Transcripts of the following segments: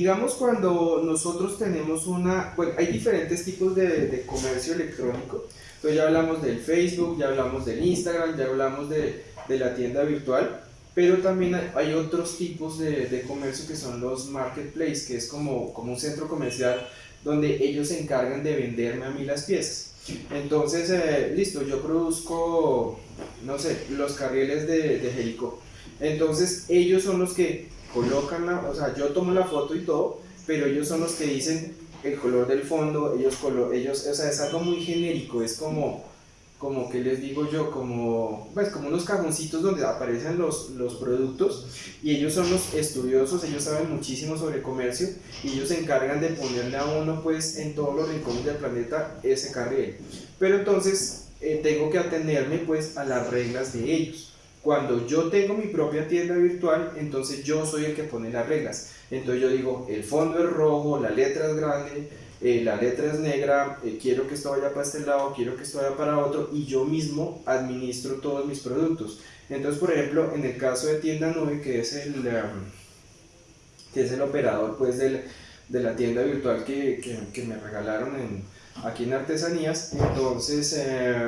digamos cuando nosotros tenemos una, bueno, hay diferentes tipos de, de, comercio electrónico. Entonces ya hablamos del Facebook, ya hablamos del Instagram, ya hablamos de, de la tienda virtual, pero también hay, otros tipos de, de, comercio que son los marketplaces, que es como, como un centro comercial donde ellos se encargan de venderme a mí las piezas. Entonces, eh, listo, yo produzco, no sé, los carriles de, de Jerico. Entonces, ellos son los que colocan la, o sea, yo tomo la foto y todo, pero ellos son los que dicen el color del fondo, ellos, color, ellos o sea, es algo muy genérico, es como, como que les digo yo, como, pues, como unos cajoncitos donde aparecen los, los productos y ellos son los estudiosos, ellos saben muchísimo sobre comercio y ellos se encargan de ponerle a uno pues en todos los rincones del planeta ese carril. Pero entonces eh, tengo que atenerme pues a las reglas de ellos. Cuando yo tengo mi propia tienda virtual, entonces yo soy el que pone las reglas. Entonces yo digo, el fondo es rojo, la letra es grande, eh, la letra es negra, eh, quiero que esto vaya para este lado, quiero que esto vaya para otro y yo mismo administro todos mis productos. Entonces, por ejemplo, en el caso de Tienda Nube, que es el, um, que es el operador pues, del, de la tienda virtual que, que, que me regalaron en, aquí en Artesanías, entonces eh,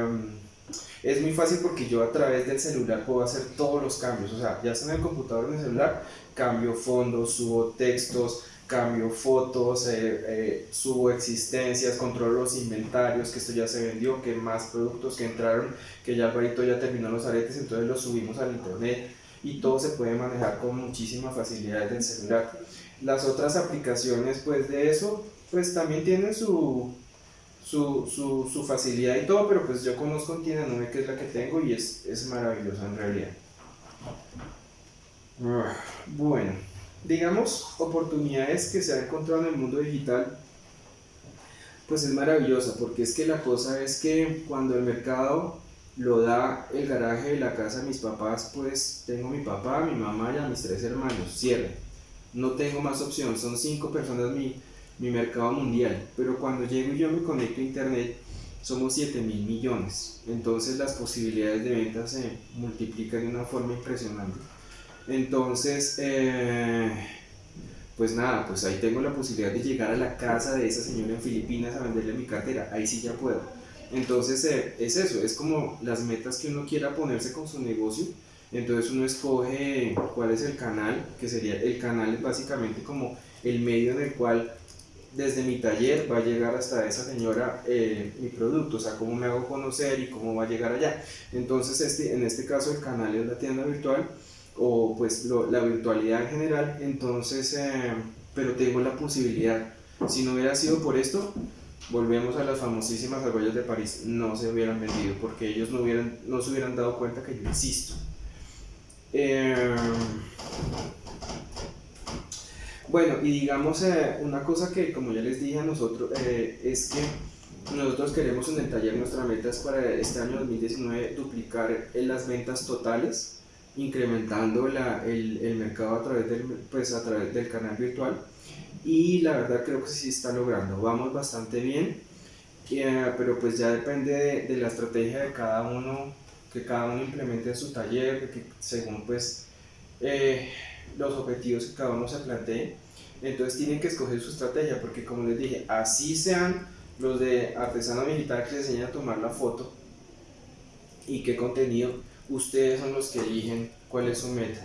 es muy fácil porque yo a través del celular puedo hacer todos los cambios. O sea, ya sea en el computador o en el celular, cambio fondos, subo textos, cambio fotos, eh, eh, subo existencias, controlo los inventarios, que esto ya se vendió, que más productos que entraron, que ya Alvarito ya terminó los aretes, entonces los subimos al internet y todo se puede manejar con muchísima facilidad desde el celular. Las otras aplicaciones pues de eso pues también tienen su, su, su, facilidad y todo, pero pues yo conozco en Tienda Nube que es la que tengo y es, es maravillosa en realidad. Bueno digamos, oportunidades que se han encontrado en el mundo digital, pues es maravillosa, porque es que la cosa es que cuando el mercado lo da el garaje de la casa de mis papás, pues tengo mi papá, mi mamá y a mis tres hermanos, cierre. No tengo más opción, son cinco personas mi, mi mercado mundial, pero cuando llego y yo me conecto a internet, somos 7 mil millones, entonces las posibilidades de venta se multiplican de una forma impresionante. Entonces, eh, pues nada, pues ahí tengo la posibilidad de llegar a la casa de esa señora en Filipinas a venderle mi cartera, ahí sí ya puedo. Entonces eh, es eso, es como las metas que uno quiera ponerse con su negocio. Entonces uno escoge cuál es el canal, que sería el canal básicamente como el medio en el cual desde mi taller va a llegar hasta esa señora eh, mi producto, o sea, cómo me hago conocer y cómo va a llegar allá. Entonces este, en este caso el canal es la tienda virtual o pues la virtualidad en general, entonces, eh, pero tengo la posibilidad, si no hubiera sido por esto, volvemos a las famosísimas argollas de París, no se hubieran vendido porque ellos no, hubieran, no se hubieran dado cuenta que yo existo. Eh, bueno, y digamos eh, una cosa que como ya les dije a nosotros eh, es que nosotros queremos en el taller nuestra meta es para este año 2019 duplicar en las ventas totales incrementando la, el, el, mercado a través, del, pues, a través del canal virtual. Y la verdad creo que sí está logrando, vamos bastante bien, eh, pero pues ya depende de, de, la estrategia de cada uno, que cada uno implemente en su taller, que, según pues eh, los objetivos que cada uno se plantee, entonces tienen que escoger su estrategia, porque como les dije, así sean los de artesano digital que les enseñan a tomar la foto y qué contenido, ustedes son los que eligen cuál es su meta.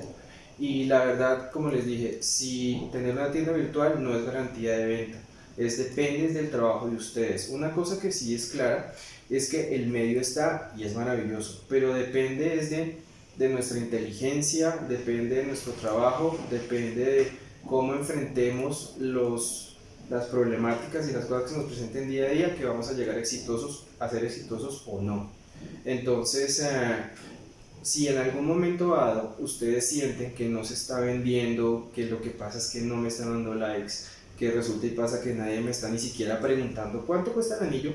Y la verdad, como les dije, si tener una tienda virtual no es garantía de venta, es depende del trabajo de ustedes. Una cosa que sí es clara es que el medio está y es maravilloso, pero depende es de, de nuestra inteligencia, depende de nuestro trabajo, depende de cómo enfrentemos los, las problemáticas y las cosas que se nos presenten día a día que vamos a llegar exitosos, a ser exitosos o no. Entonces, eh, si en algún momento dado ustedes sienten que no se está vendiendo, que lo que pasa es que no me están dando likes, que resulta y pasa que nadie me está ni siquiera preguntando cuánto cuesta el anillo,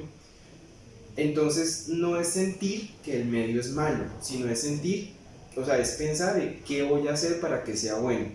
entonces no es sentir que el medio es malo, sino es sentir, o sea, es pensar en qué voy a hacer para que sea bueno.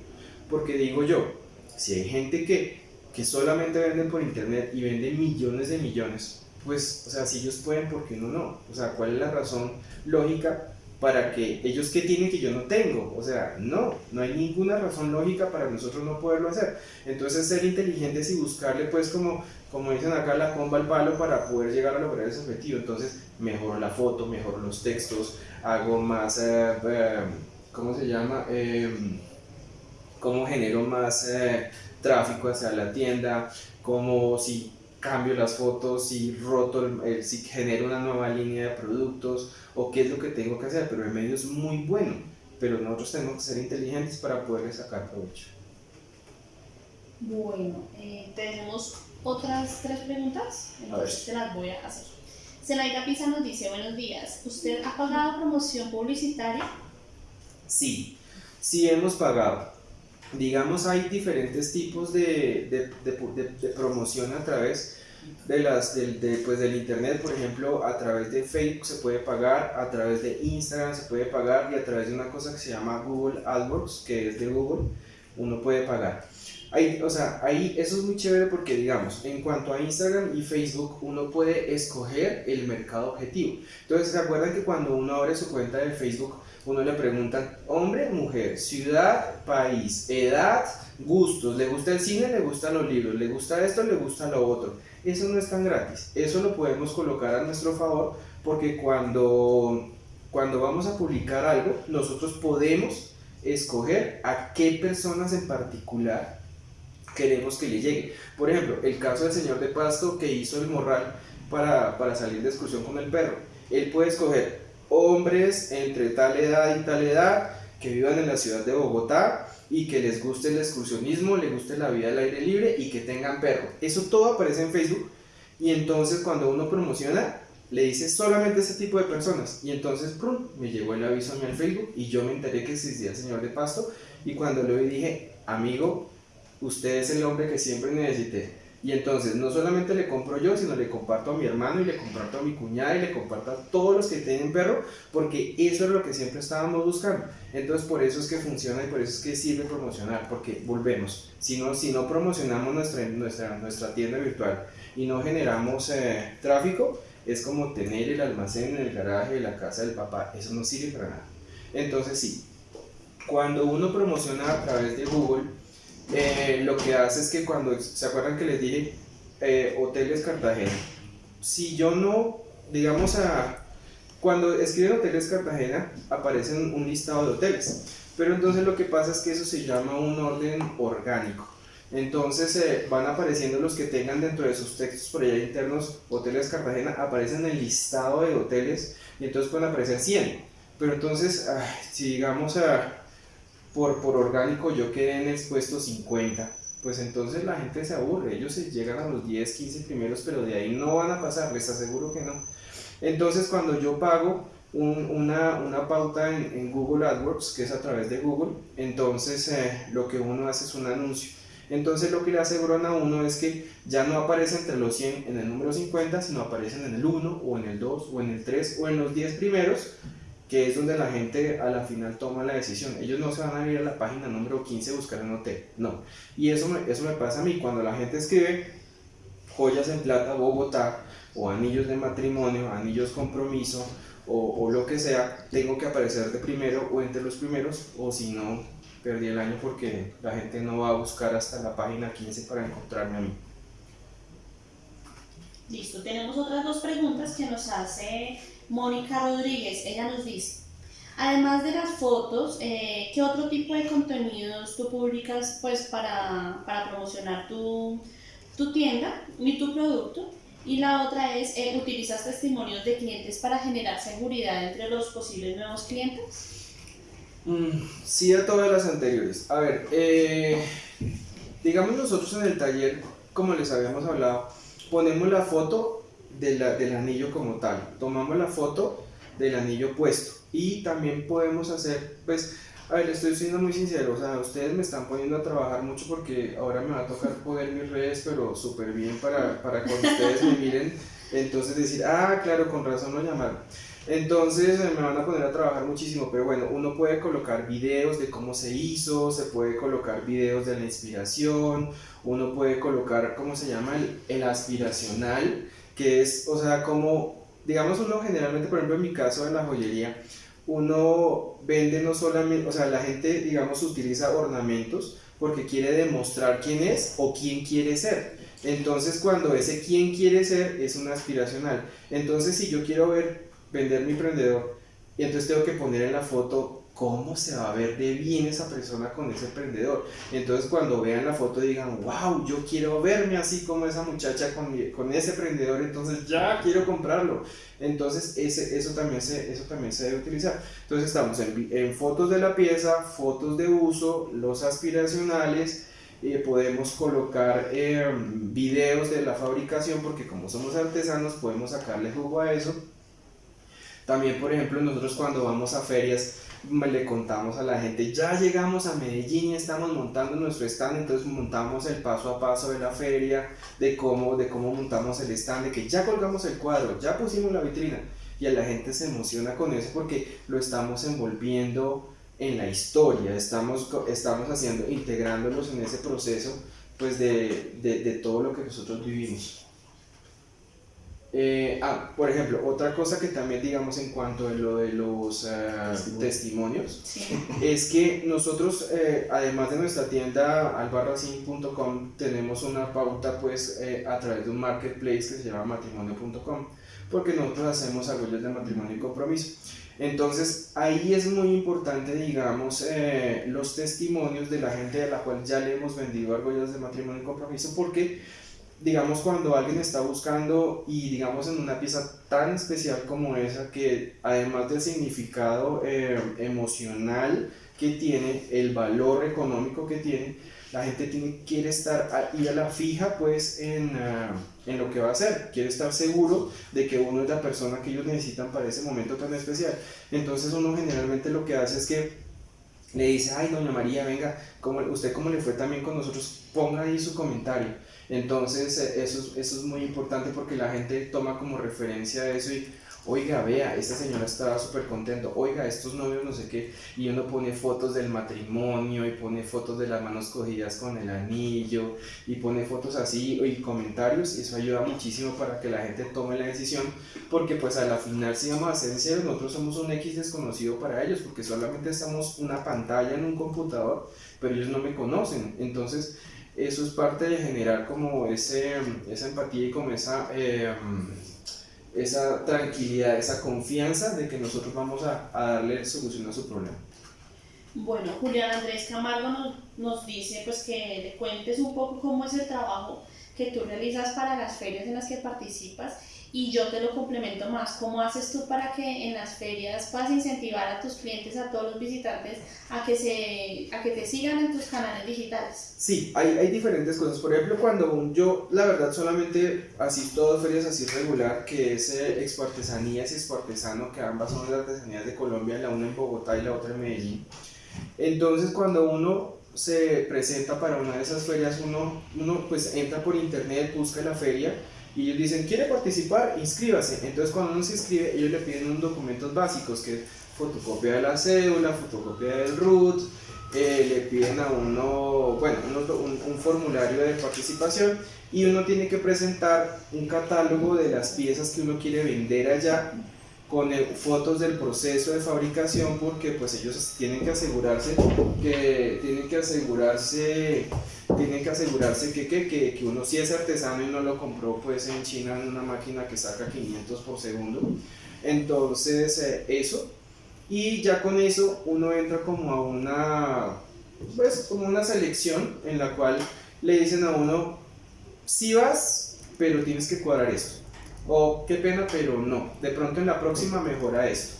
Porque digo yo, si hay gente que, que solamente vende por internet y vende millones de millones, pues, o sea, si ellos pueden, ¿por qué uno no? O sea, ¿cuál es la razón lógica para que ellos que tienen que yo no tengo. O sea, no, no hay ninguna razón lógica para nosotros no poderlo hacer. Entonces ser inteligentes y buscarle pues como, como dicen acá la comba al palo para poder llegar a lograr ese objetivo. Entonces mejoro la foto, mejoro los textos, hago más, eh, eh, ¿cómo se llama? Cómo genero más eh, tráfico hacia la tienda, cómo si cambio las fotos, si roto, si genero una nueva línea de productos o qué es lo que tengo que hacer, pero el medio es muy bueno, pero nosotros tenemos que ser inteligentes para poder sacar provecho. Bueno, eh, tenemos otras tres preguntas, entonces te las voy a hacer. Zelaida Pisa nos dice, buenos días, ¿usted ha pagado promoción publicitaria? Sí, sí hemos pagado digamos, hay diferentes tipos de, de, de, de promoción a través de las, pues, del internet, por ejemplo, a través de Facebook se puede pagar, a través de Instagram se puede pagar y a través de una cosa que se llama Google AdWords, que es de Google, uno puede pagar. Ahí, o sea, ahí eso es muy chévere porque, digamos, en cuanto a Instagram y Facebook, uno puede escoger el mercado objetivo. Entonces, ¿se acuerdan que cuando uno abre su cuenta de Facebook, uno le pregunta hombre, mujer, ciudad, país, edad, gustos, le gusta el cine, le gustan los libros, le gusta esto, le gusta lo otro. Eso no es tan gratis, eso lo podemos colocar a nuestro favor porque cuando, cuando vamos a publicar algo, nosotros podemos escoger a qué personas en particular queremos que le llegue. Por ejemplo, el caso del señor de Pasto que hizo el morral para, para salir de excursión con el perro. Él puede escoger hombres entre tal edad y tal edad que vivan en la ciudad de Bogotá y que les guste el excursionismo, les guste la vida al aire libre y que tengan perro. Eso todo aparece en Facebook y entonces cuando uno promociona le dice solamente ese tipo de personas. Y entonces prum, me llegó el aviso a mí al Facebook y yo me enteré que existía el señor de Pasto y cuando lo dije, amigo, usted es el hombre que siempre necesité y entonces no solamente le compro yo, sino le comparto a mi hermano y le comparto a mi cuñada y le comparto a todos los que tienen perro, porque eso es lo que siempre estábamos buscando. Entonces por eso es que funciona y por eso es que sirve promocionar, porque volvemos. Si no, si no promocionamos nuestra, nuestra, nuestra tienda virtual y no generamos eh, tráfico, es como tener el almacén en el garaje de la casa del papá. Eso no sirve para nada. Entonces sí, cuando uno promociona a través de Google, eh, lo que hace es que cuando, ¿se acuerdan que les dije eh, Hoteles Cartagena? Si yo no, digamos, a, cuando escriben Hoteles Cartagena aparece un listado de hoteles, pero entonces lo que pasa es que eso se llama un orden orgánico. Entonces eh, van apareciendo los que tengan dentro de sus textos por allá internos Hoteles Cartagena, aparecen en el listado de hoteles y entonces pueden aparecer 100. Pero entonces, si digamos a por, por orgánico yo quedé en el puesto 50, pues entonces la gente se aburre, ellos se llegan a los 10, 15 primeros, pero de ahí no van a pasar, les aseguro que no. Entonces cuando yo pago una, una, pauta en, en, Google AdWords, que es a través de Google, entonces eh, lo que uno hace es un anuncio. Entonces lo que le aseguran a uno es que ya no aparece entre los 100 en el número 50, sino aparecen en el 1 o en el 2 o en el 3 o en los 10 primeros que es donde la gente a la final toma la decisión. Ellos no se van a ir a la página número 15 a buscar un hotel, no. Y eso me, eso me pasa a mí, cuando la gente escribe joyas en plata Bogotá, o anillos de matrimonio, anillos compromiso, o, o lo que sea, tengo que aparecer de primero o entre los primeros, o si no, perdí el año porque la gente no va a buscar hasta la página 15 para encontrarme a mí. Listo, tenemos otras dos preguntas que nos hace Mónica Rodríguez. Ella nos dice, además de las fotos, eh, ¿qué otro tipo de contenidos tú publicas pues, para, para promocionar tu, tu, tienda y tu producto? Y la otra es, eh, ¿utilizas testimonios de clientes para generar seguridad entre los posibles nuevos clientes? Mm, sí, a todas las anteriores. A ver, eh, digamos nosotros en el taller, como les habíamos hablado, ponemos la foto de la, del anillo como tal, tomamos la foto del anillo puesto y también podemos hacer, pues, a ver, estoy siendo muy sincero, o sea, ustedes me están poniendo a trabajar mucho porque ahora me va a tocar poner mis redes, pero súper bien para, para cuando ustedes me miren, entonces decir, ah, claro, con razón lo llamaron. Entonces me van a poner a trabajar muchísimo, pero bueno, uno puede colocar videos de cómo se hizo, se puede colocar videos de la inspiración, uno puede colocar, ¿cómo se llama? El, el aspiracional, que es, o sea, como, digamos uno generalmente, por ejemplo en mi caso en la joyería, uno vende no solamente, o sea, la gente, digamos, utiliza ornamentos porque quiere demostrar quién es o quién quiere ser. Entonces, cuando ese quién quiere ser es un aspiracional. Entonces, si yo quiero ver, vender mi emprendedor, y entonces tengo que poner en la foto cómo se va a ver de bien esa persona con ese emprendedor. Entonces cuando vean la foto digan, wow, yo quiero verme así como esa muchacha con, con ese emprendedor, entonces ya quiero comprarlo. Entonces ese, eso, también se, eso también se debe utilizar. Entonces estamos en, en fotos de la pieza, fotos de uso, los aspiracionales. Eh, podemos colocar eh, videos de la fabricación porque como somos artesanos podemos sacarle jugo a eso. También, por ejemplo, nosotros cuando vamos a ferias le contamos a la gente, ya llegamos a Medellín y estamos montando nuestro stand, entonces montamos el paso a paso de la feria, de cómo, de cómo montamos el stand, de que ya colgamos el cuadro, ya pusimos la vitrina y a la gente se emociona con eso porque lo estamos envolviendo en la historia, estamos, estamos haciendo, integrándolos en ese proceso pues de, de, de todo lo que nosotros vivimos. Eh, ah, por ejemplo, otra cosa que también digamos en cuanto a lo de los eh, testimonios es que nosotros, eh, además de nuestra tienda albarracin.com, tenemos una pauta pues a través de un marketplace que se llama matrimonio.com, porque nosotros hacemos argollas de matrimonio y compromiso. Entonces ahí es muy importante, digamos, los testimonios de la gente a la cual ya le hemos vendido argollas de matrimonio y compromiso, porque digamos, cuando alguien está buscando y digamos en una pieza tan especial como esa, que además del significado eh, emocional que tiene, el valor económico que tiene, la gente tiene, quiere estar ahí a la fija pues en, ah, en, lo que va a hacer, quiere estar seguro de que uno es la persona que ellos necesitan para ese momento tan especial. Entonces uno generalmente lo que hace es que le dice, ay, doña María, venga, ¿cómo, usted cómo le fue también con nosotros, ponga ahí su comentario entonces, eh, eso, eso es muy importante porque la gente toma como referencia eso y, oiga, vea, esta señora estaba súper contento, oiga, estos novios no sé qué, y uno pone fotos del matrimonio y pone fotos de las manos cogidas con el anillo y pone fotos así y comentarios. Y eso ayuda muchísimo para que la gente tome la decisión porque pues a la final si vamos a ser sinceros nosotros somos un X desconocido para ellos porque solamente estamos una pantalla en un computador pero ellos no me conocen. Entonces eso es parte de generar como ese, esa empatía y como esa, eh, esa tranquilidad, esa confianza de que nosotros vamos a, a, darle solución a su problema. Bueno, Julián Andrés Camargo nos, nos dice pues que le cuentes un poco cómo es el trabajo que tú realizas para las ferias en las que participas y yo te lo complemento más. ¿Cómo haces tú para que en las ferias puedas incentivar a tus clientes, a todos los visitantes, a que, se, a que te sigan en tus canales digitales? Sí, hay, hay diferentes cosas. Por ejemplo, cuando yo, la verdad, solamente asisto a ferias así regular, que es eh, Expo Artesanías y Expo Artesano, que ambas son las artesanías de Colombia, la una en Bogotá y la otra en Medellín. Entonces, cuando uno se presenta para una de esas ferias, uno, uno pues entra por internet, busca la feria y ellos dicen, ¿quiere participar? Inscríbase. Entonces cuando uno se inscribe, ellos le piden unos documentos básicos, que es fotocopia de la cédula, fotocopia del RUT, eh, le piden a uno, bueno, un, un, formulario de participación y uno tiene que presentar un catálogo de las piezas que uno quiere vender allá con fotos del proceso de fabricación porque pues ellos tienen que asegurarse que tienen que asegurarse tienen que asegurarse que, que, que, que, uno sí es artesano y no lo compró pues en China en una máquina que saca 500 por segundo. Entonces eh, eso. Y ya con eso uno entra como a una pues como una selección en la cual le dicen a uno si vas pero tienes que cuadrar esto o qué pena, pero no, de pronto en la próxima mejora esto.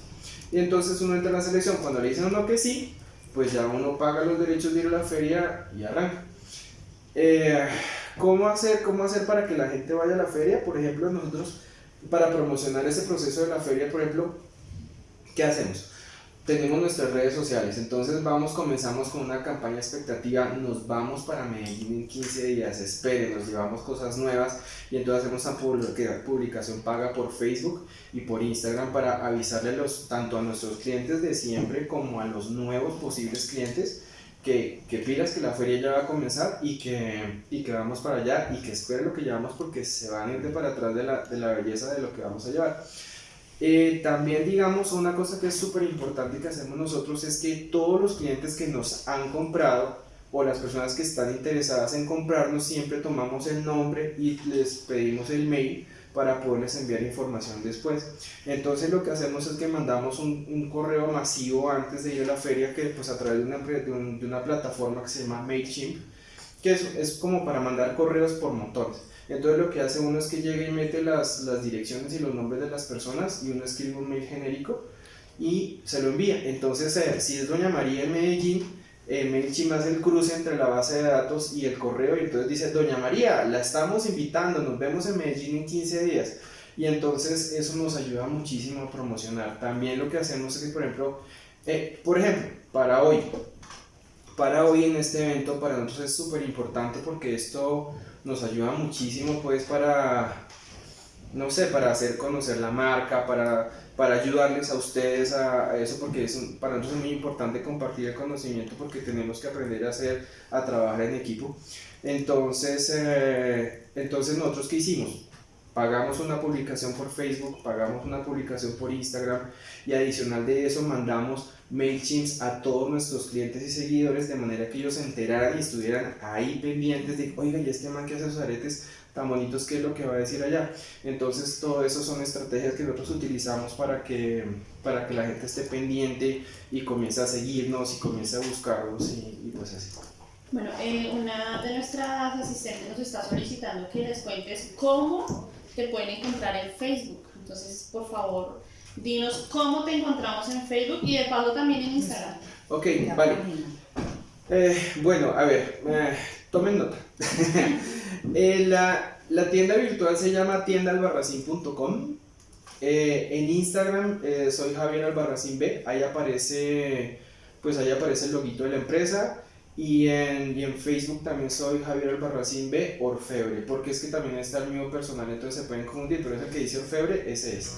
Y entonces uno entra en la selección, cuando le dicen uno que sí, pues ya uno paga los derechos de ir a la feria y arranca. Eh, ¿cómo, hacer, ¿Cómo hacer para que la gente vaya a la feria? Por ejemplo, nosotros para promocionar ese proceso de la feria, por ejemplo, ¿qué hacemos? Tenemos nuestras redes sociales, entonces vamos, comenzamos con una campaña expectativa, nos vamos para Medellín en 15 días, esperen, nos llevamos cosas nuevas y entonces hacemos una publicación paga por Facebook y por Instagram para avisarle los, tanto a nuestros clientes de siempre como a los nuevos posibles clientes que, que pilas que la feria ya va a comenzar y que, y que vamos para allá y que esperen lo que llevamos porque se van a ir de para atrás de la, de la belleza de lo que vamos a llevar. Eh, también digamos una cosa que es súper importante que hacemos nosotros es que todos los clientes que nos han comprado o las personas que están interesadas en comprarnos siempre tomamos el nombre y les pedimos el mail para poderles enviar información después. Entonces lo que hacemos es que mandamos un, un correo masivo antes de ir a la feria que pues a través de una, de, de una plataforma que se llama MailChimp, que es, es, como para mandar correos por montones. Entonces lo que hace uno es que llega y mete las, las direcciones y los nombres de las personas y uno escribe un mail genérico y se lo envía. Entonces eh, si es Doña María en Medellín, eh, MailChimp hace el cruce entre la base de datos y el correo y entonces dice, Doña María, la estamos invitando, nos vemos en Medellín en 15 días. Y entonces eso nos ayuda muchísimo a promocionar. También lo que hacemos es que, por ejemplo, eh, por ejemplo, para hoy, para hoy en este evento, para nosotros es súper importante porque esto nos ayuda muchísimo pues para, no sé, para hacer conocer la marca, para para ayudarles a ustedes a, eso, porque es para nosotros es muy importante compartir el conocimiento porque tenemos que aprender a hacer, a trabajar en equipo. Entonces, eh, entonces nosotros qué hicimos? Pagamos una publicación por Facebook, pagamos una publicación por Instagram y adicional de eso mandamos MailChimps a todos nuestros clientes y seguidores de manera que ellos se enteraran y estuvieran ahí pendientes de, oiga, ¿y este man que hace sus aretes tan bonitos qué es lo que va a decir allá. Entonces, todo eso son estrategias que nosotros utilizamos para que, para que la gente esté pendiente y comience a seguirnos y comience a buscarlos y, y pues así. Bueno, eh, una de nuestras asistentes nos está solicitando que les cuentes cómo te pueden encontrar en Facebook. Entonces, por favor, dinos cómo te encontramos en Facebook y de paso también en Instagram. Ok, vale. Eh, bueno, a ver, eh, tomen nota. Eh, la, la, tienda virtual se llama tiendaalbarracín.com. En Instagram soy Javier Albarracín B, ahí aparece, pues ahí aparece el loguito de la empresa. Y en, y en Facebook también soy Javier Albarracín B, Orfebre, porque es que también está el mío personal, entonces se pueden confundir, pero ese que dice Orfebre, ese es.